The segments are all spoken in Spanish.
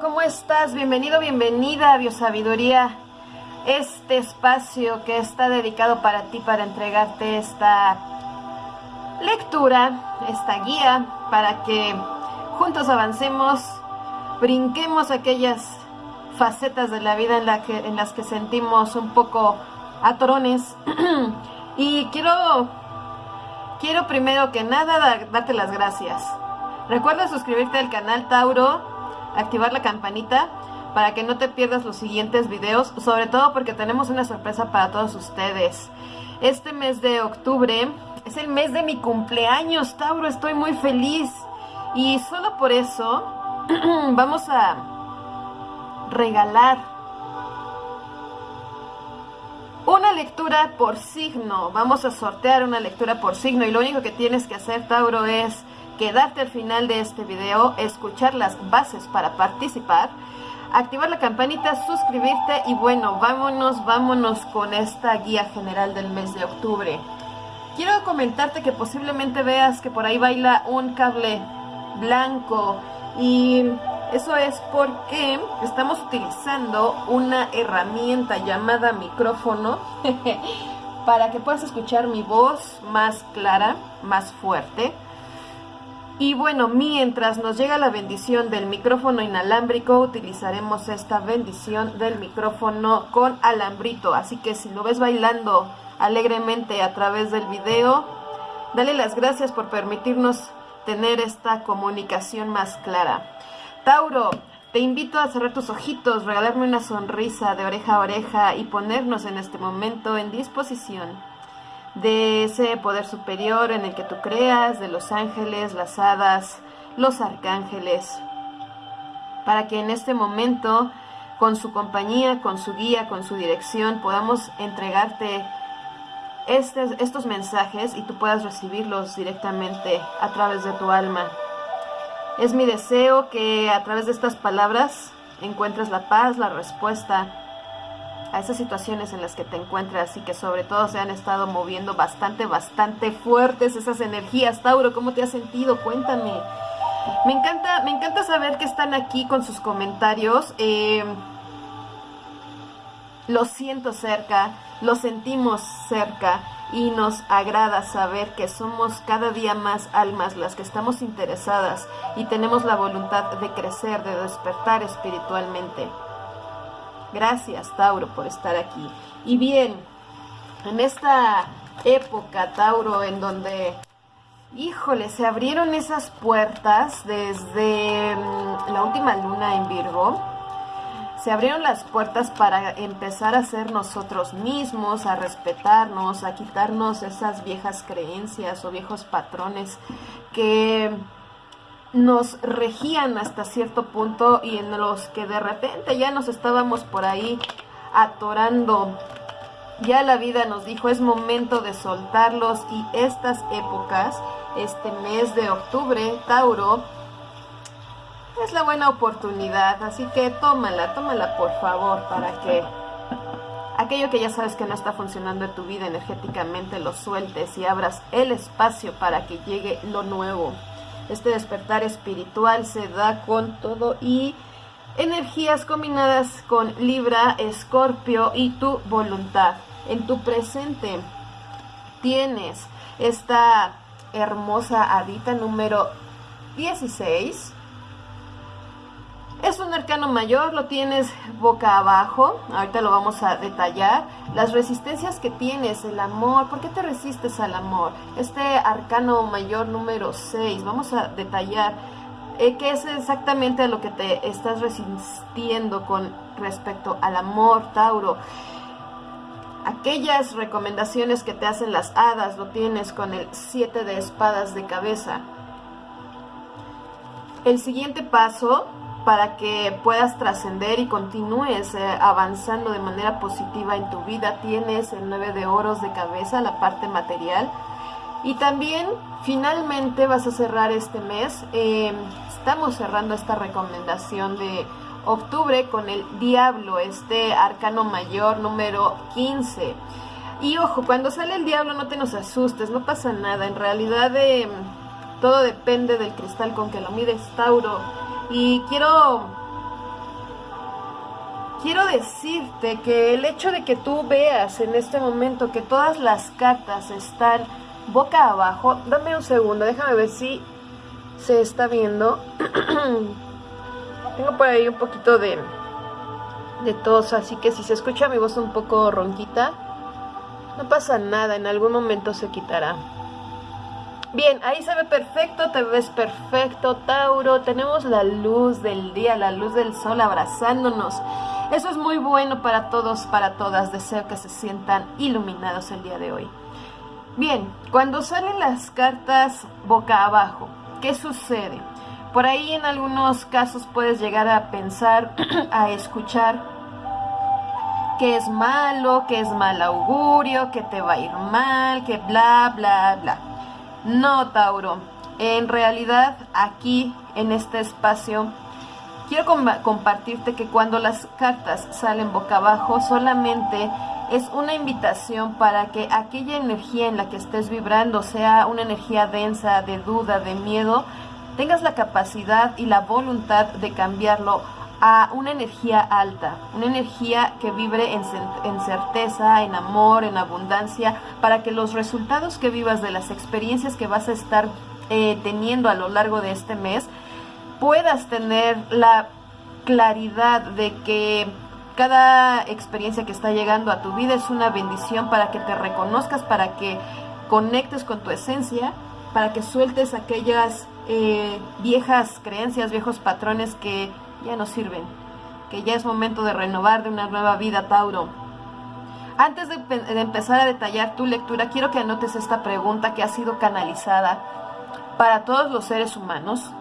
¿cómo estás? Bienvenido, bienvenida a Biosabiduría, este espacio que está dedicado para ti, para entregarte esta lectura, esta guía, para que juntos avancemos, brinquemos aquellas facetas de la vida en, que, en las que sentimos un poco atrones. y quiero, quiero primero que nada darte las gracias. Recuerda suscribirte al canal Tauro activar la campanita para que no te pierdas los siguientes videos, sobre todo porque tenemos una sorpresa para todos ustedes. Este mes de octubre es el mes de mi cumpleaños, Tauro, estoy muy feliz. Y solo por eso vamos a regalar una lectura por signo. Vamos a sortear una lectura por signo y lo único que tienes que hacer, Tauro, es quedarte al final de este video, escuchar las bases para participar, activar la campanita, suscribirte y bueno, vámonos, vámonos con esta guía general del mes de octubre. Quiero comentarte que posiblemente veas que por ahí baila un cable blanco y eso es porque estamos utilizando una herramienta llamada micrófono para que puedas escuchar mi voz más clara, más fuerte y bueno, mientras nos llega la bendición del micrófono inalámbrico, utilizaremos esta bendición del micrófono con alambrito. Así que si lo ves bailando alegremente a través del video, dale las gracias por permitirnos tener esta comunicación más clara. Tauro, te invito a cerrar tus ojitos, regalarme una sonrisa de oreja a oreja y ponernos en este momento en disposición de ese poder superior en el que tú creas, de los ángeles, las hadas, los arcángeles, para que en este momento, con su compañía, con su guía, con su dirección, podamos entregarte estos mensajes y tú puedas recibirlos directamente a través de tu alma. Es mi deseo que a través de estas palabras encuentres la paz, la respuesta a esas situaciones en las que te encuentras y que sobre todo se han estado moviendo bastante, bastante fuertes esas energías. Tauro, ¿cómo te has sentido? Cuéntame. Me encanta, me encanta saber que están aquí con sus comentarios. Eh, lo siento cerca, lo sentimos cerca y nos agrada saber que somos cada día más almas las que estamos interesadas y tenemos la voluntad de crecer, de despertar espiritualmente. Gracias, Tauro, por estar aquí. Y bien, en esta época, Tauro, en donde, híjole, se abrieron esas puertas desde mm, la última luna en Virgo, se abrieron las puertas para empezar a ser nosotros mismos, a respetarnos, a quitarnos esas viejas creencias o viejos patrones que nos regían hasta cierto punto y en los que de repente ya nos estábamos por ahí atorando. Ya la vida nos dijo es momento de soltarlos y estas épocas, este mes de octubre, Tauro, es la buena oportunidad. Así que tómala, tómala por favor para que aquello que ya sabes que no está funcionando en tu vida energéticamente lo sueltes y abras el espacio para que llegue lo nuevo. Este despertar espiritual se da con todo y energías combinadas con Libra, Escorpio y tu voluntad. En tu presente tienes esta hermosa hadita número 16 es un arcano mayor, lo tienes boca abajo, ahorita lo vamos a detallar. Las resistencias que tienes, el amor, ¿por qué te resistes al amor? Este arcano mayor número 6, vamos a detallar eh, qué es exactamente a lo que te estás resistiendo con respecto al amor, Tauro. Aquellas recomendaciones que te hacen las hadas, lo tienes con el 7 de espadas de cabeza. El siguiente paso para que puedas trascender y continúes eh, avanzando de manera positiva en tu vida. Tienes el 9 de oros de cabeza, la parte material. Y también finalmente vas a cerrar este mes. Eh, estamos cerrando esta recomendación de octubre con el diablo, este arcano mayor número 15. Y ojo, cuando sale el diablo no te nos asustes, no pasa nada. En realidad eh, todo depende del cristal con que lo mides, Tauro y quiero quiero decirte que el hecho de que tú veas en este momento que todas las cartas están boca abajo, dame un segundo, déjame ver si se está viendo. Tengo por ahí un poquito de, de tos, así que si se escucha mi voz un poco ronquita, no pasa nada, en algún momento se quitará. Bien, ahí se ve perfecto, te ves perfecto, Tauro. Tenemos la luz del día, la luz del sol abrazándonos. Eso es muy bueno para todos, para todas. Deseo que se sientan iluminados el día de hoy. Bien, cuando salen las cartas boca abajo, ¿qué sucede? Por ahí en algunos casos puedes llegar a pensar, a escuchar que es malo, que es mal augurio, que te va a ir mal, que bla, bla, bla. No, Tauro. En realidad, aquí, en este espacio, quiero compartirte que cuando las cartas salen boca abajo, solamente es una invitación para que aquella energía en la que estés vibrando, sea una energía densa, de duda, de miedo, tengas la capacidad y la voluntad de cambiarlo a una energía alta, una energía que vibre en, certeza, en amor, en abundancia, para que los resultados que vivas de las experiencias que vas a estar eh, teniendo a lo largo de este mes, puedas tener la claridad de que cada experiencia que está llegando a tu vida es una bendición para que te reconozcas, para que conectes con tu esencia, para que sueltes aquellas eh, viejas creencias, viejos patrones que ya no sirven, que ya es momento de renovar de una nueva vida, Tauro. Antes de, de, empezar a detallar tu lectura, quiero que anotes esta pregunta que ha sido canalizada para todos los seres humanos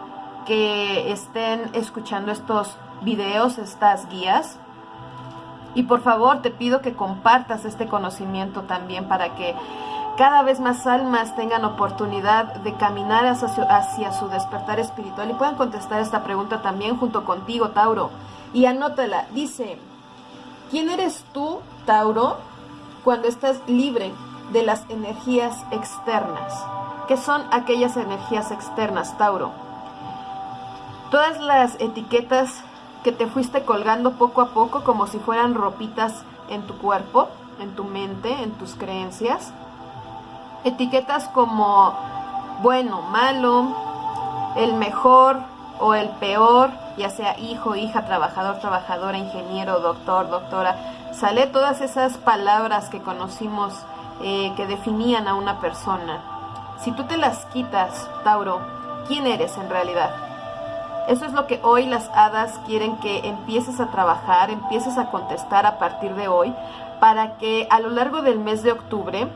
que estén escuchando estos videos, estas guías. Y por favor te pido que compartas este conocimiento también para que cada vez más almas tengan oportunidad de caminar hacia su, despertar espiritual y puedan contestar esta pregunta también junto contigo, Tauro. Y anótala, dice, ¿quién eres tú, Tauro, cuando estás libre de las energías externas? ¿Qué son aquellas energías externas, Tauro? Todas las etiquetas que te fuiste colgando poco a poco como si fueran ropitas en tu cuerpo, en tu mente, en tus creencias etiquetas como bueno, malo, el mejor o el peor, ya sea hijo, hija, trabajador, trabajadora, ingeniero, doctor, doctora, sale todas esas palabras que conocimos eh, que definían a una persona. Si tú te las quitas, Tauro, ¿quién eres en realidad? Eso es lo que hoy las hadas quieren que empieces a trabajar, empieces a contestar a partir de hoy, para que a lo largo del mes de octubre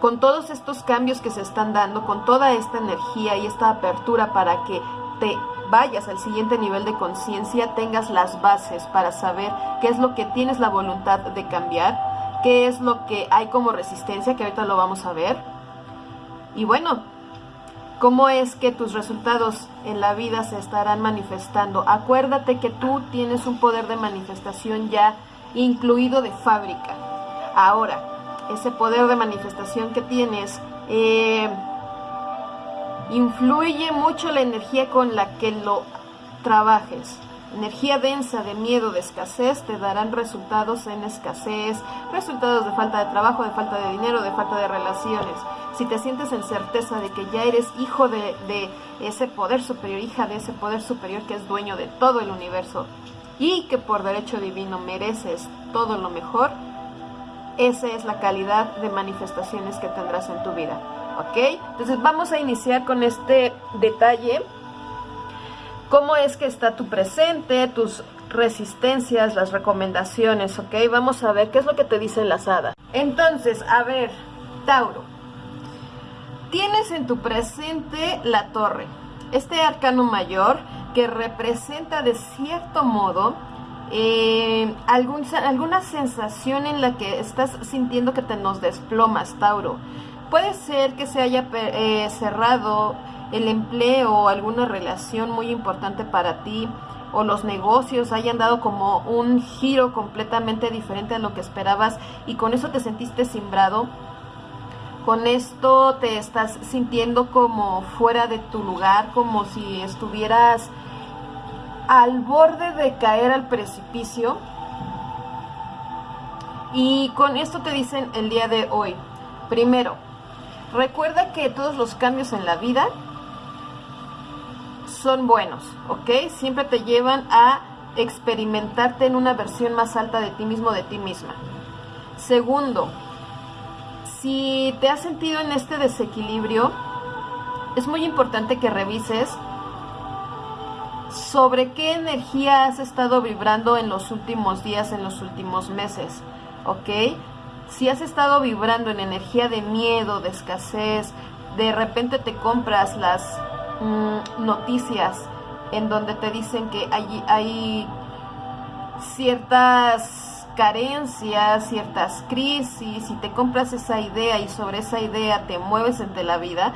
con todos estos cambios que se están dando, con toda esta energía y esta apertura para que te vayas al siguiente nivel de conciencia, tengas las bases para saber qué es lo que tienes la voluntad de cambiar, qué es lo que hay como resistencia, que ahorita lo vamos a ver. Y bueno, cómo es que tus resultados en la vida se estarán manifestando. Acuérdate que tú tienes un poder de manifestación ya incluido de fábrica. Ahora, ese poder de manifestación que tienes, eh, influye mucho la energía con la que lo trabajes. Energía densa de miedo, de escasez, te darán resultados en escasez, resultados de falta de trabajo, de falta de dinero, de falta de relaciones. Si te sientes en certeza de que ya eres hijo de, de ese poder superior, hija de ese poder superior que es dueño de todo el universo y que por derecho divino mereces todo lo mejor, esa es la calidad de manifestaciones que tendrás en tu vida. ¿Ok? Entonces vamos a iniciar con este detalle. ¿Cómo es que está tu presente, tus resistencias, las recomendaciones? ¿Ok? Vamos a ver qué es lo que te dicen las hadas. Entonces, a ver, Tauro. Tienes en tu presente la torre, este arcano mayor que representa de cierto modo eh, alguna sensación en la que estás sintiendo que te nos desplomas, Tauro. Puede ser que se haya eh, cerrado el empleo o alguna relación muy importante para ti o los negocios hayan dado como un giro completamente diferente a lo que esperabas y con eso te sentiste simbrado. Con esto te estás sintiendo como fuera de tu lugar, como si estuvieras al borde de caer al precipicio. Y con esto te dicen el día de hoy. Primero, recuerda que todos los cambios en la vida son buenos, ¿ok? Siempre te llevan a experimentarte en una versión más alta de ti mismo, de ti misma. Segundo, si te has sentido en este desequilibrio, es muy importante que revises sobre qué energía has estado vibrando en los últimos días, en los últimos meses, ¿ok? Si has estado vibrando en energía de miedo, de escasez, de repente te compras las mm, noticias en donde te dicen que hay, hay ciertas carencias, ciertas crisis, y te compras esa idea y sobre esa idea te mueves entre la vida,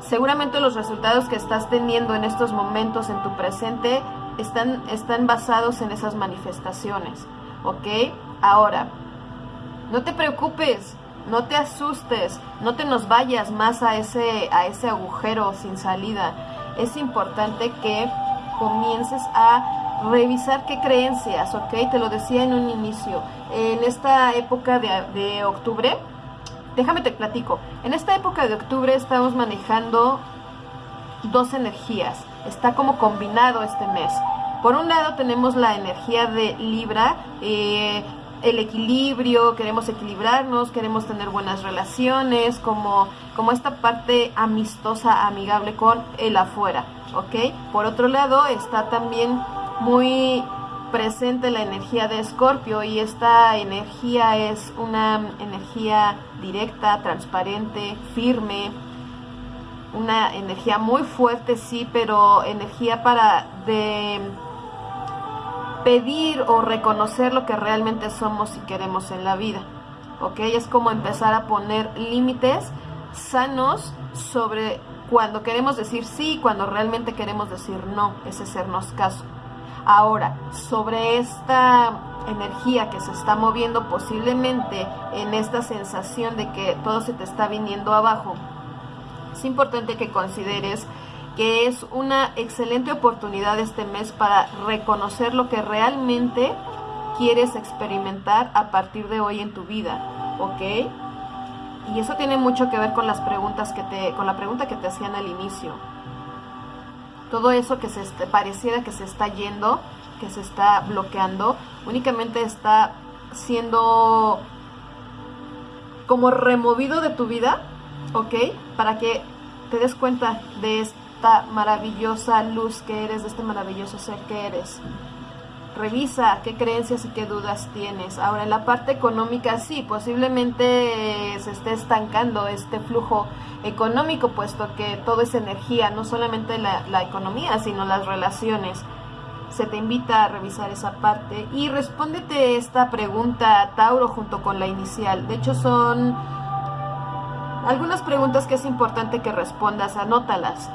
seguramente los resultados que estás teniendo en estos momentos en tu presente están, están basados en esas manifestaciones, ¿ok? Ahora, no te preocupes, no te asustes, no te nos vayas más a ese, a ese agujero sin salida. Es importante que comiences a revisar qué creencias, ¿ok? Te lo decía en un inicio. En esta época de, octubre, déjame te platico. En esta época de octubre estamos manejando dos energías. Está como combinado este mes. Por un lado tenemos la energía de Libra, eh, el equilibrio, queremos equilibrarnos, queremos tener buenas relaciones, como, como esta parte amistosa, amigable con el afuera, ¿ok? Por otro lado está también muy presente la energía de Escorpio y esta energía es una energía directa, transparente, firme, una energía muy fuerte, sí, pero energía para de pedir o reconocer lo que realmente somos y queremos en la vida. ¿Ok? Es como empezar a poner límites sanos sobre cuando queremos decir sí y cuando realmente queremos decir no, ese sernos caso. Ahora, sobre esta energía que se está moviendo posiblemente en esta sensación de que todo se te está viniendo abajo, es importante que consideres que es una excelente oportunidad este mes para reconocer lo que realmente quieres experimentar a partir de hoy en tu vida, ¿ok? Y eso tiene mucho que ver con las preguntas que te, con la pregunta que te hacían al inicio todo eso que se pareciera que se está yendo, que se está bloqueando, únicamente está siendo como removido de tu vida, ¿ok? Para que te des cuenta de esta maravillosa luz que eres, de este maravilloso ser que eres. Revisa qué creencias y qué dudas tienes. Ahora, en la parte económica, sí, posiblemente se esté estancando este flujo económico, puesto que todo es energía, no solamente la, la economía, sino las relaciones. Se te invita a revisar esa parte y respóndete esta pregunta, Tauro, junto con la inicial. De hecho, son algunas preguntas que es importante que respondas, anótalas.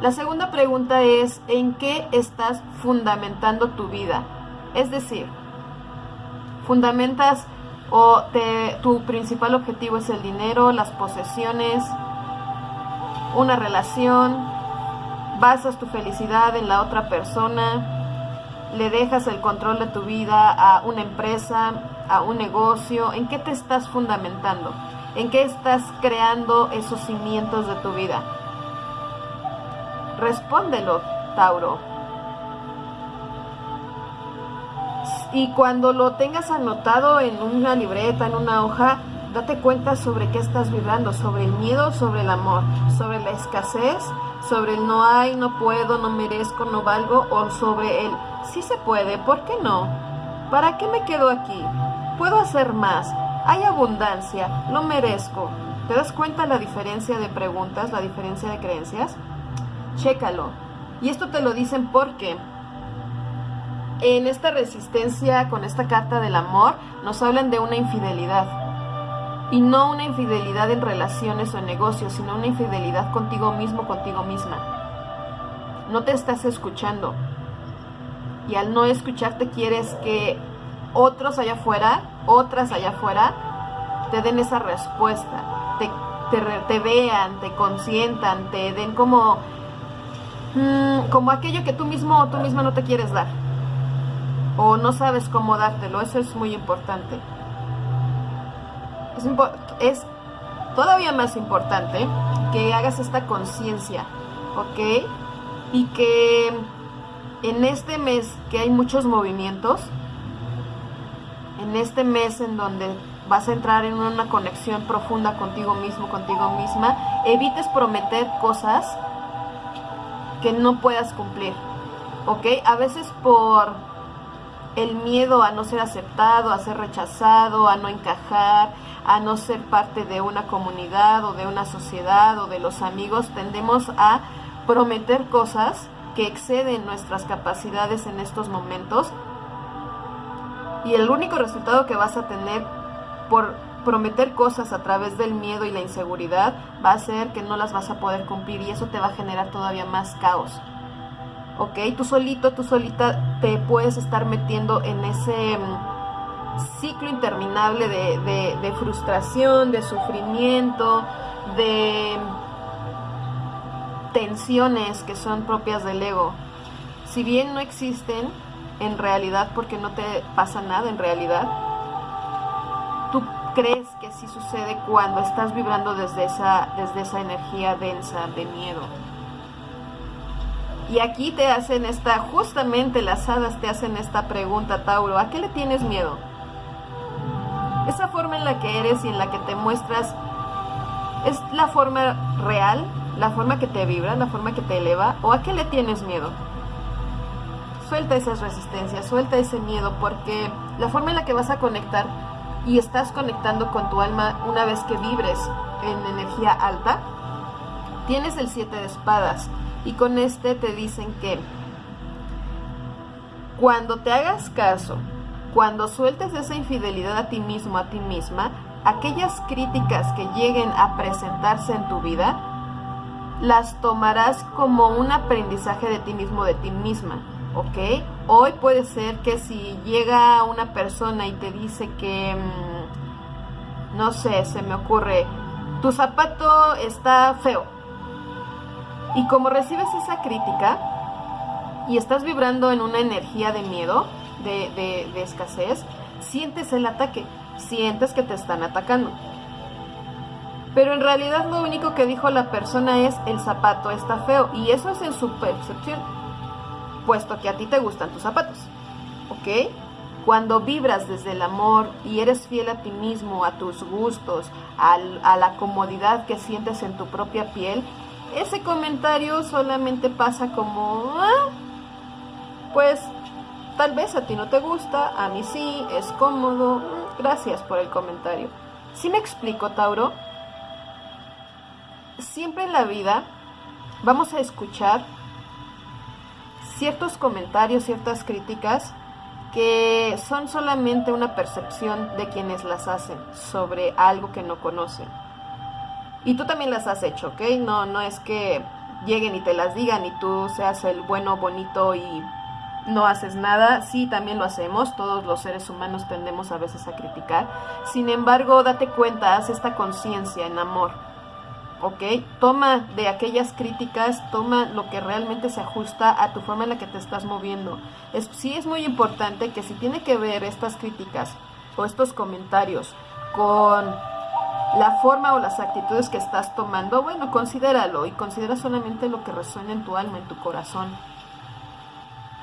La segunda pregunta es, ¿en qué estás fundamentando tu vida? Es decir, fundamentas o tu principal objetivo es el dinero, las posesiones, una relación, basas tu felicidad en la otra persona, le dejas el control de tu vida a una empresa, a un negocio, ¿en qué te estás fundamentando? ¿En qué estás creando esos cimientos de tu vida? Respóndelo, Tauro. Y cuando lo tengas anotado en una libreta, en una hoja, Date cuenta sobre qué estás vibrando, sobre el miedo, sobre el amor, sobre la escasez, sobre el no hay, no puedo, no merezco, no valgo, o sobre el sí se puede, ¿por qué no? ¿Para qué me quedo aquí? Puedo hacer más, hay abundancia, lo merezco. ¿Te das cuenta la diferencia de preguntas, la diferencia de creencias? Chécalo. Y esto te lo dicen porque en esta resistencia con esta carta del amor nos hablan de una infidelidad y no una infidelidad en relaciones o en negocios, sino una infidelidad contigo mismo, contigo misma. No te estás escuchando. Y al no escucharte quieres que otros allá afuera, otras allá afuera, te den esa respuesta, te, vean, te consientan, te den como mm, como aquello que tú mismo o tú misma no te quieres dar. O no sabes cómo dártelo. Eso es muy importante. Es, todavía más importante que hagas esta conciencia, ¿ok? Y que en este mes que hay muchos movimientos, en este mes en donde vas a entrar en una conexión profunda contigo mismo, contigo misma, evites prometer cosas que no puedas cumplir, ¿ok? A veces por el miedo a no ser aceptado, a ser rechazado, a no encajar, a no ser parte de una comunidad o de una sociedad o de los amigos, tendemos a prometer cosas que exceden nuestras capacidades en estos momentos y el único resultado que vas a tener por prometer cosas a través del miedo y la inseguridad va a ser que no las vas a poder cumplir y eso te va a generar todavía más caos. ¿Ok? Tú solito, tú solita te puedes estar metiendo en ese mm, ciclo interminable de, de frustración, de sufrimiento, de tensiones que son propias del ego. Si bien no existen en realidad porque no te pasa nada en realidad, tú crees que sí sucede cuando estás vibrando desde esa, desde esa energía densa de miedo. Y aquí te hacen esta, justamente las hadas te hacen esta pregunta, Tauro, ¿a qué le tienes miedo? Esa forma en la que eres y en la que te muestras es la forma real, la forma que te vibra, la forma que te eleva, o a qué le tienes miedo. Suelta esas resistencias, suelta ese miedo, porque la forma en la que vas a conectar y estás conectando con tu alma una vez que vibres en energía alta, tienes el 7 de espadas y con este te dicen que cuando te hagas caso, cuando sueltes esa infidelidad a ti mismo, a ti misma, aquellas críticas que lleguen a presentarse en tu vida, las tomarás como un aprendizaje de ti mismo, de ti misma, ¿ok? Hoy puede ser que si llega una persona y te dice que, mm, no sé, se me ocurre, tu zapato está feo. Y como recibes esa crítica y estás vibrando en una energía de miedo, de, escasez, sientes el ataque, sientes que te están atacando. Pero en realidad lo único que dijo la persona es el zapato está feo y eso es en su percepción puesto que a ti te gustan tus zapatos. ¿Ok? Cuando vibras desde el amor y eres fiel a ti mismo, a tus gustos, a la comodidad que sientes en tu propia piel, ese comentario solamente pasa como, ah, pues tal vez a ti no te gusta, a mí sí, es cómodo, mm, gracias por el comentario. Si me explico, Tauro? Siempre en la vida vamos a escuchar ciertos comentarios, ciertas críticas que son solamente una percepción de quienes las hacen sobre algo que no conocen. Y tú también las has hecho, ¿ok? No, no es que lleguen y te las digan y tú seas el bueno, bonito y no haces nada. Sí, también lo hacemos. Todos los seres humanos tendemos a veces a criticar. Sin embargo, date cuenta, haz esta conciencia en amor ¿ok? Toma de aquellas críticas, toma lo que realmente se ajusta a tu forma en la que te estás moviendo. Es, sí es muy importante que si tiene que ver estas críticas o estos comentarios con la forma o las actitudes que estás tomando, bueno, considéralo y considera solamente lo que resuena en tu alma, en tu corazón.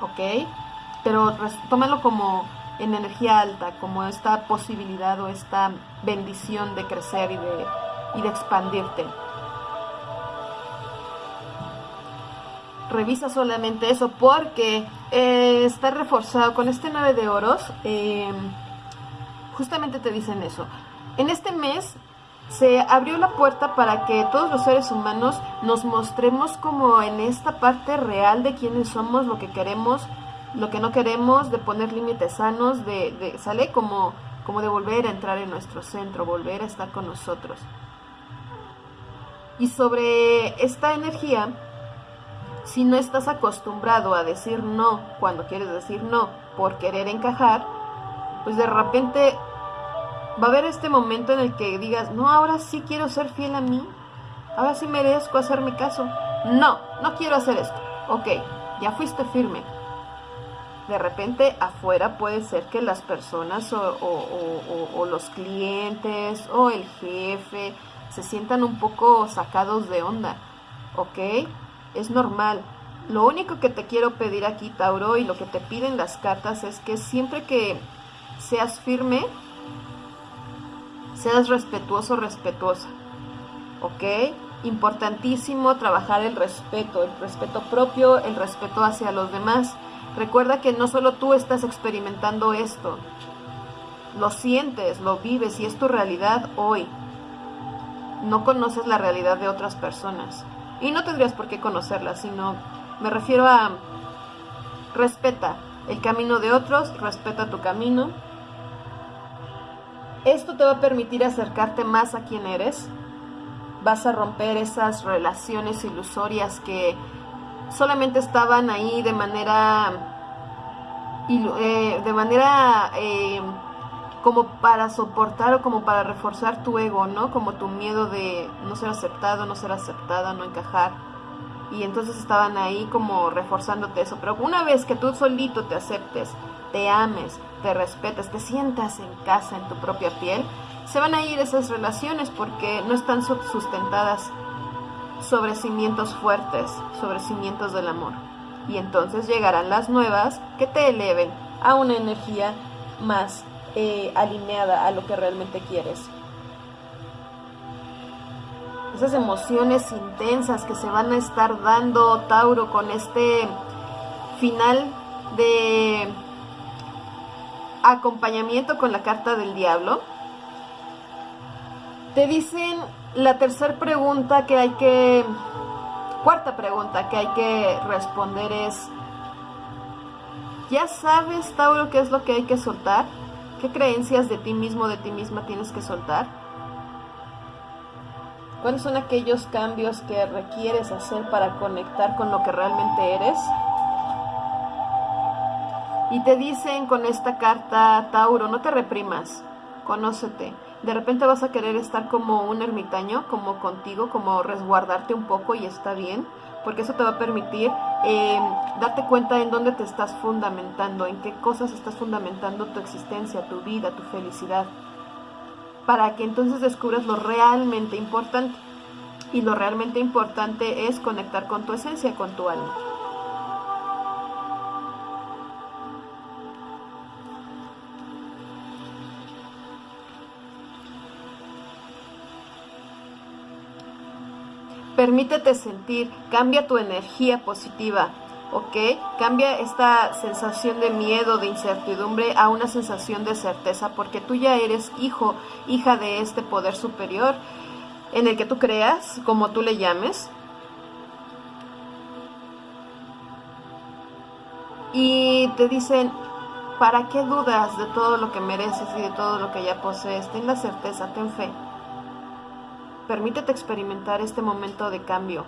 ¿Ok? Pero tómalo como en energía alta, como esta posibilidad o esta bendición de crecer y de, y de expandirte. revisa solamente eso porque eh, está reforzado con este 9 de oros. Em, justamente te dicen eso. En este mes se abrió la puerta para que todos los seres humanos nos mostremos como en esta parte real de quiénes somos, lo que queremos, lo que no queremos, de poner límites sanos, de, sale como, como de volver a entrar en nuestro centro, volver a estar con nosotros. Y sobre esta energía, si no estás acostumbrado a decir no cuando quieres decir no por querer encajar, pues de repente va a haber este momento en el que digas, no, ahora sí quiero ser fiel a mí, ahora sí merezco hacerme caso. No, no quiero hacer esto. Ok, ya fuiste firme. De repente afuera puede ser que las personas o, los clientes o el jefe se sientan un poco sacados de onda. ¿Ok? Es normal. Lo único que te quiero pedir aquí, Tauro, y lo que te piden las cartas es que siempre que seas firme, seas respetuoso, respetuosa. ¿Ok? Importantísimo trabajar el respeto, el respeto propio, el respeto hacia los demás. Recuerda que no solo tú estás experimentando esto, lo sientes, lo vives y es tu realidad hoy. No conoces la realidad de otras personas. Y no tendrías por qué conocerla, sino me refiero a respeta el camino de otros, respeta tu camino. Esto te va a permitir acercarte más a quien eres. Vas a romper esas relaciones ilusorias que solamente estaban ahí de manera eh, de manera eh, como para soportar o como para reforzar tu ego, ¿no? Como tu miedo de no ser aceptado, no ser aceptada, no encajar. Y entonces estaban ahí como reforzándote eso. Pero una vez que tú solito te aceptes, te ames, te respetes, te sientas en casa, en tu propia piel, se van a ir esas relaciones porque no están sustentadas sobre cimientos fuertes, sobre cimientos del amor. Y entonces llegarán las nuevas que te eleven a una energía más eh, alineada a lo que realmente quieres. Esas emociones intensas que se van a estar dando Tauro con este final de acompañamiento con la carta del diablo. Te dicen la tercera pregunta que hay que, cuarta pregunta que hay que responder es, ¿ya sabes, Tauro, qué es lo que hay que soltar? ¿Qué creencias de ti mismo, de ti misma tienes que soltar? ¿Cuáles son aquellos cambios que requieres hacer para conectar con lo que realmente eres? Y te dicen con esta carta, Tauro, no te reprimas, conócete de repente vas a querer estar como un ermitaño, como contigo, como resguardarte un poco y está bien, porque eso te va a permitir eh, darte cuenta en dónde te estás fundamentando, en qué cosas estás fundamentando tu existencia, tu vida, tu felicidad, para que entonces descubras lo realmente importante. Y lo realmente importante es conectar con tu esencia, con tu alma. Permítete sentir, cambia tu energía positiva, ¿ok? Cambia esta sensación de miedo, de incertidumbre a una sensación de certeza, porque tú ya eres hijo, hija de este poder superior en el que tú creas, como tú le llames. Y te dicen, ¿para qué dudas de todo lo que mereces y de todo lo que ya posees? Ten la certeza, ten fe. Permítete experimentar este momento de cambio.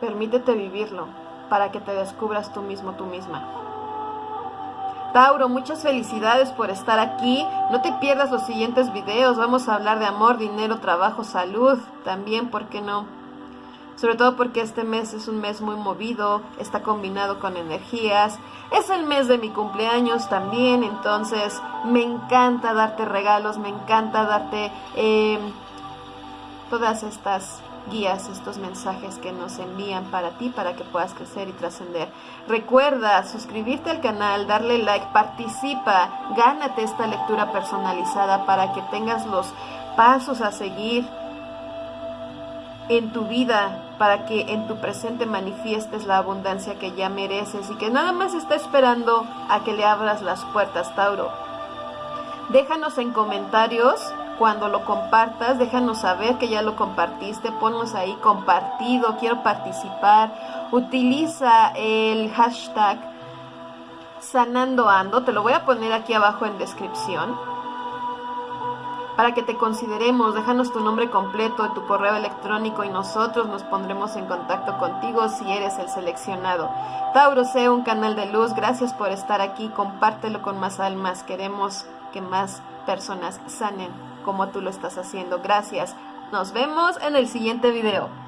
Permítete vivirlo para que te descubras tú mismo, tú misma. Tauro, muchas felicidades por estar aquí. No te pierdas los siguientes videos. Vamos a hablar de amor, dinero, trabajo, salud. También, ¿por qué no? Sobre todo porque este mes es un mes muy movido, está combinado con energías, es el mes de mi cumpleaños también, entonces me encanta darte regalos, me encanta darte em, todas estas guías, estos mensajes que nos envían para ti, para que puedas crecer y trascender. Recuerda suscribirte al canal, darle like, participa, gánate esta lectura personalizada para que tengas los pasos a seguir en tu vida para que en tu presente manifiestes la abundancia que ya mereces y que nada más está esperando a que le abras las puertas, Tauro. Déjanos en comentarios cuando lo compartas, déjanos saber que ya lo compartiste, ponnos ahí compartido, quiero participar. Utiliza el hashtag sanandoando, te lo voy a poner aquí abajo en descripción para que te consideremos. Déjanos tu nombre completo, tu correo electrónico y nosotros nos pondremos en contacto contigo si eres el seleccionado. Tauro sea un canal de luz. Gracias por estar aquí. Compártelo con más almas. Queremos que más personas sanen como tú lo estás haciendo. Gracias. Nos vemos en el siguiente video.